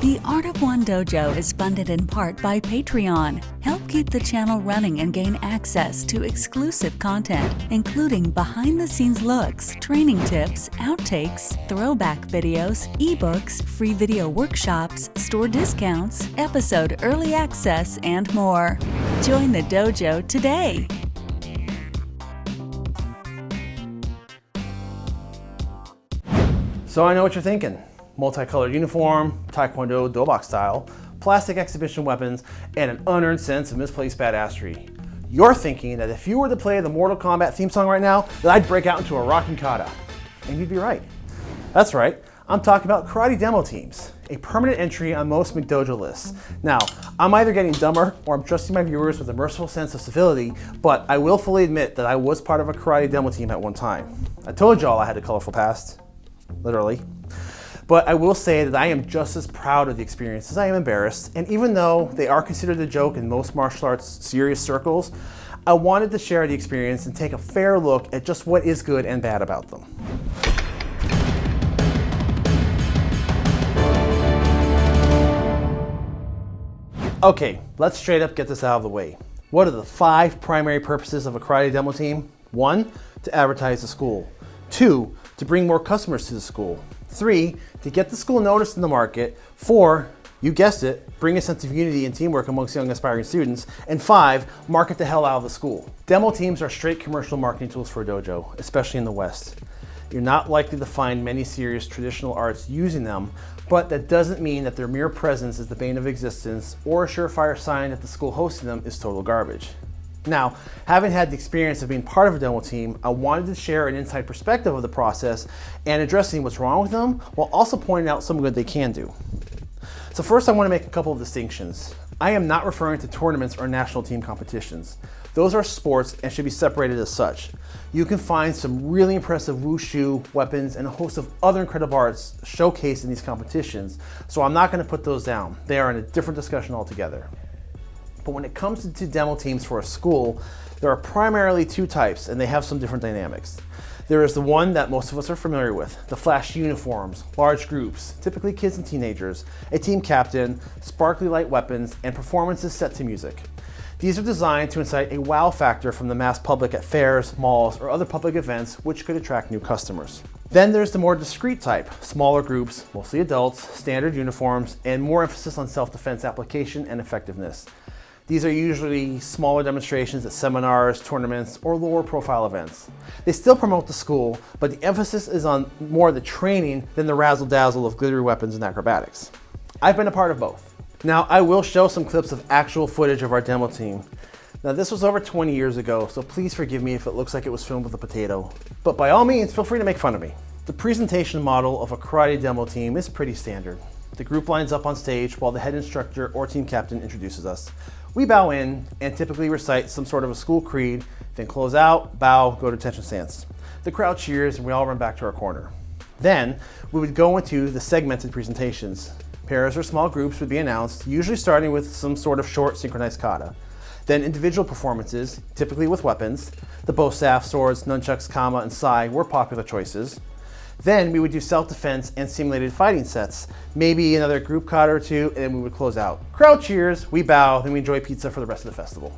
The Art of One Dojo is funded in part by Patreon. Help keep the channel running and gain access to exclusive content, including behind the scenes looks, training tips, outtakes, throwback videos, ebooks, free video workshops, store discounts, episode early access, and more. Join the dojo today. So I know what you're thinking. Multicolored uniform, Taekwondo Dobok style, plastic exhibition weapons, and an unearned sense of misplaced badassery. You're thinking that if you were to play the Mortal Kombat theme song right now, that I'd break out into a rocking kata. And you'd be right. That's right, I'm talking about karate demo teams, a permanent entry on most McDojo lists. Now, I'm either getting dumber or I'm trusting my viewers with a merciful sense of civility, but I will fully admit that I was part of a karate demo team at one time. I told y'all I had a colorful past, literally. But I will say that I am just as proud of the experience as I am embarrassed, and even though they are considered a joke in most martial arts serious circles, I wanted to share the experience and take a fair look at just what is good and bad about them. Okay, let's straight up get this out of the way. What are the five primary purposes of a karate demo team? One, to advertise the school. Two, to bring more customers to the school. Three, to get the school noticed in the market. Four, you guessed it, bring a sense of unity and teamwork amongst young aspiring students. And five, market the hell out of the school. Demo teams are straight commercial marketing tools for a dojo, especially in the West. You're not likely to find many serious traditional arts using them, but that doesn't mean that their mere presence is the bane of existence or a surefire sign that the school hosting them is total garbage. Now, having had the experience of being part of a demo team, I wanted to share an inside perspective of the process and addressing what's wrong with them while also pointing out some good they can do. So first I want to make a couple of distinctions. I am not referring to tournaments or national team competitions. Those are sports and should be separated as such. You can find some really impressive wushu, weapons, and a host of other incredible arts showcased in these competitions, so I'm not going to put those down. They are in a different discussion altogether. But when it comes to demo teams for a school, there are primarily two types and they have some different dynamics. There is the one that most of us are familiar with, the flash uniforms, large groups, typically kids and teenagers, a team captain, sparkly light weapons, and performances set to music. These are designed to incite a wow factor from the mass public at fairs, malls, or other public events which could attract new customers. Then there's the more discreet type, smaller groups, mostly adults, standard uniforms, and more emphasis on self-defense application and effectiveness. These are usually smaller demonstrations at seminars, tournaments, or lower profile events. They still promote the school, but the emphasis is on more the training than the razzle dazzle of glittery weapons and acrobatics. I've been a part of both. Now, I will show some clips of actual footage of our demo team. Now, this was over 20 years ago, so please forgive me if it looks like it was filmed with a potato. But by all means, feel free to make fun of me. The presentation model of a karate demo team is pretty standard. The group lines up on stage while the head instructor or team captain introduces us. We bow in and typically recite some sort of a school creed, then close out, bow, go to attention stance. The crowd cheers and we all run back to our corner. Then we would go into the segmented presentations. Pairs or small groups would be announced, usually starting with some sort of short synchronized kata. Then individual performances, typically with weapons. The bow staff, swords, nunchucks, kama, and sai were popular choices. Then we would do self-defense and simulated fighting sets. Maybe another group kata or two, and then we would close out. Crowd cheers, we bow, then we enjoy pizza for the rest of the festival.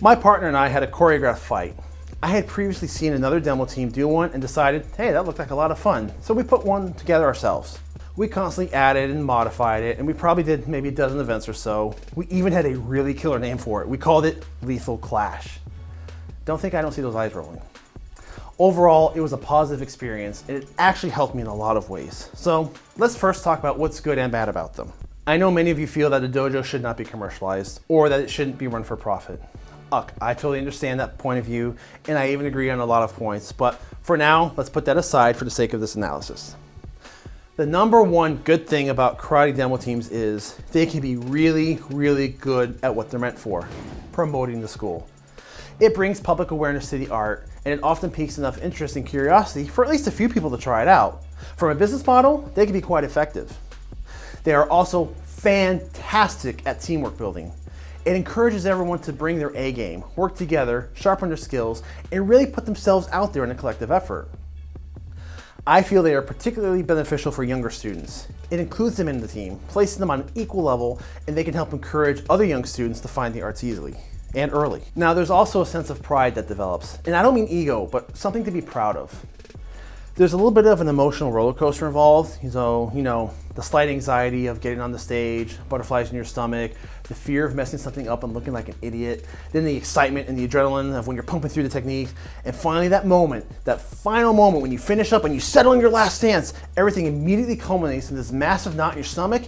My partner and I had a choreographed fight. I had previously seen another demo team do one and decided, hey, that looked like a lot of fun. So we put one together ourselves. We constantly added and modified it, and we probably did maybe a dozen events or so. We even had a really killer name for it. We called it Lethal Clash. Don't think I don't see those eyes rolling. Overall, it was a positive experience and it actually helped me in a lot of ways. So let's first talk about what's good and bad about them. I know many of you feel that a dojo should not be commercialized or that it shouldn't be run for profit. Uck, I totally understand that point of view and I even agree on a lot of points, but for now, let's put that aside for the sake of this analysis. The number one good thing about karate demo teams is they can be really, really good at what they're meant for, promoting the school. It brings public awareness to the art and it often piques enough interest and curiosity for at least a few people to try it out. From a business model, they can be quite effective. They are also fantastic at teamwork building. It encourages everyone to bring their A game, work together, sharpen their skills, and really put themselves out there in a collective effort. I feel they are particularly beneficial for younger students. It includes them in the team, placing them on an equal level, and they can help encourage other young students to find the arts easily and early. Now, there's also a sense of pride that develops, and I don't mean ego, but something to be proud of. There's a little bit of an emotional roller coaster involved. So, you know, the slight anxiety of getting on the stage, butterflies in your stomach, the fear of messing something up and looking like an idiot, then the excitement and the adrenaline of when you're pumping through the techniques, and finally that moment, that final moment when you finish up and you settle in your last stance, everything immediately culminates in this massive knot in your stomach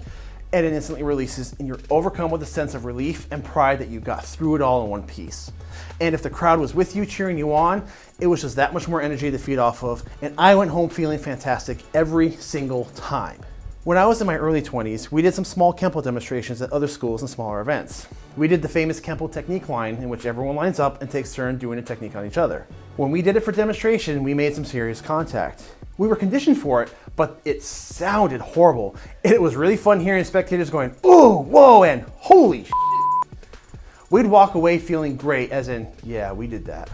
and it instantly releases and you're overcome with a sense of relief and pride that you got through it all in one piece. And if the crowd was with you, cheering you on, it was just that much more energy to feed off of. And I went home feeling fantastic every single time. When I was in my early 20s, we did some small Kempo demonstrations at other schools and smaller events. We did the famous Kempo technique line in which everyone lines up and takes turn doing a technique on each other. When we did it for demonstration, we made some serious contact. We were conditioned for it, but it sounded horrible. It was really fun hearing spectators going, ooh, whoa, and holy We'd walk away feeling great, as in, yeah, we did that.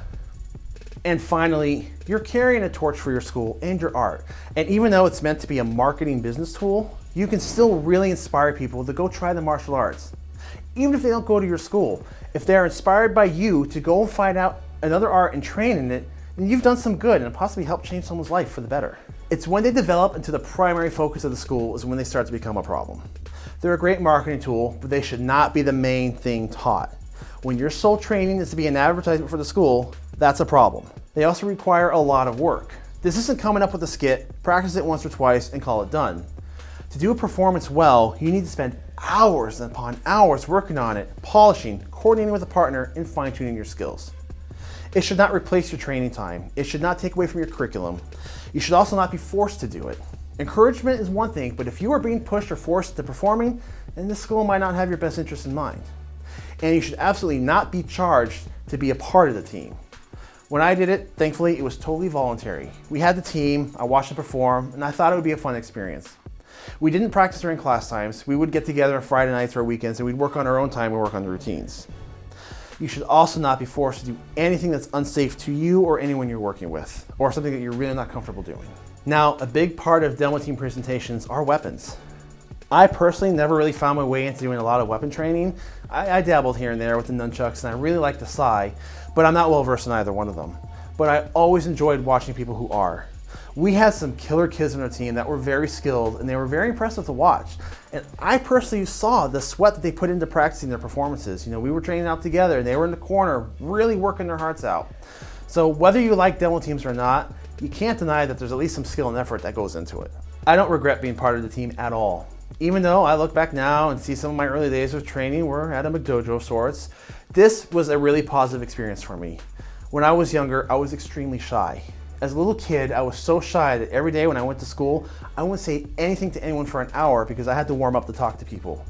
And finally, you're carrying a torch for your school and your art. And even though it's meant to be a marketing business tool, you can still really inspire people to go try the martial arts. Even if they don't go to your school, if they're inspired by you to go and find out another art and train in it, then you've done some good and possibly helped change someone's life for the better. It's when they develop into the primary focus of the school is when they start to become a problem. They're a great marketing tool, but they should not be the main thing taught. When your sole training is to be an advertisement for the school, that's a problem. They also require a lot of work. This isn't coming up with a skit, practice it once or twice, and call it done. To do a performance well, you need to spend hours upon hours working on it, polishing, coordinating with a partner, and fine-tuning your skills. It should not replace your training time. It should not take away from your curriculum. You should also not be forced to do it. Encouragement is one thing, but if you are being pushed or forced to performing, then the school might not have your best interest in mind and you should absolutely not be charged to be a part of the team. When I did it, thankfully, it was totally voluntary. We had the team, I watched them perform, and I thought it would be a fun experience. We didn't practice during class times. We would get together on Friday nights or weekends and we'd work on our own time and work on the routines. You should also not be forced to do anything that's unsafe to you or anyone you're working with, or something that you're really not comfortable doing. Now, a big part of demo team presentations are weapons. I personally never really found my way into doing a lot of weapon training. I, I dabbled here and there with the nunchucks and I really like the Sai, but I'm not well versed in either one of them. But I always enjoyed watching people who are. We had some killer kids on our team that were very skilled and they were very impressive to watch. And I personally saw the sweat that they put into practicing their performances. You know, we were training out together and they were in the corner really working their hearts out. So whether you like demo teams or not, you can't deny that there's at least some skill and effort that goes into it. I don't regret being part of the team at all. Even though I look back now and see some of my early days of training were at a McDojo of sorts, this was a really positive experience for me. When I was younger, I was extremely shy. As a little kid, I was so shy that every day when I went to school, I wouldn't say anything to anyone for an hour because I had to warm up to talk to people.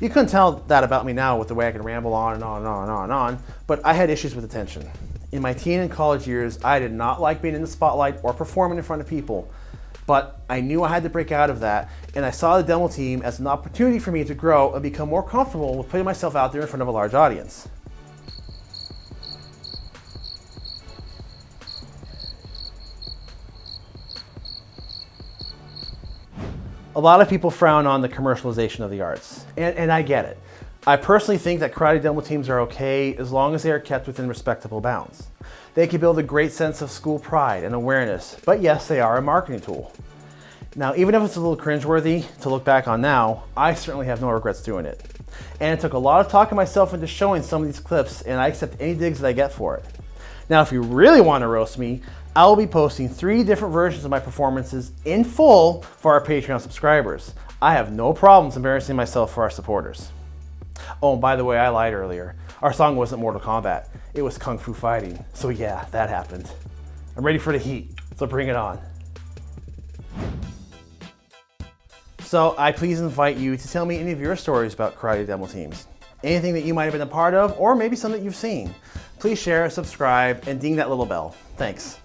You couldn't tell that about me now with the way I can ramble on and on and on and on and on, but I had issues with attention. In my teen and college years, I did not like being in the spotlight or performing in front of people but I knew I had to break out of that, and I saw the demo team as an opportunity for me to grow and become more comfortable with putting myself out there in front of a large audience. A lot of people frown on the commercialization of the arts, and, and I get it. I personally think that karate demo teams are okay as long as they are kept within respectable bounds. They can build a great sense of school pride and awareness, but yes, they are a marketing tool. Now, even if it's a little cringeworthy to look back on now, I certainly have no regrets doing it. And it took a lot of talking myself into showing some of these clips, and I accept any digs that I get for it. Now, if you really want to roast me, I will be posting three different versions of my performances in full for our Patreon subscribers. I have no problems embarrassing myself for our supporters. Oh, and by the way, I lied earlier. Our song wasn't Mortal Kombat. It was Kung Fu Fighting. So yeah, that happened. I'm ready for the heat, so bring it on. So I please invite you to tell me any of your stories about karate demo teams. Anything that you might have been a part of, or maybe some that you've seen. Please share, subscribe, and ding that little bell. Thanks.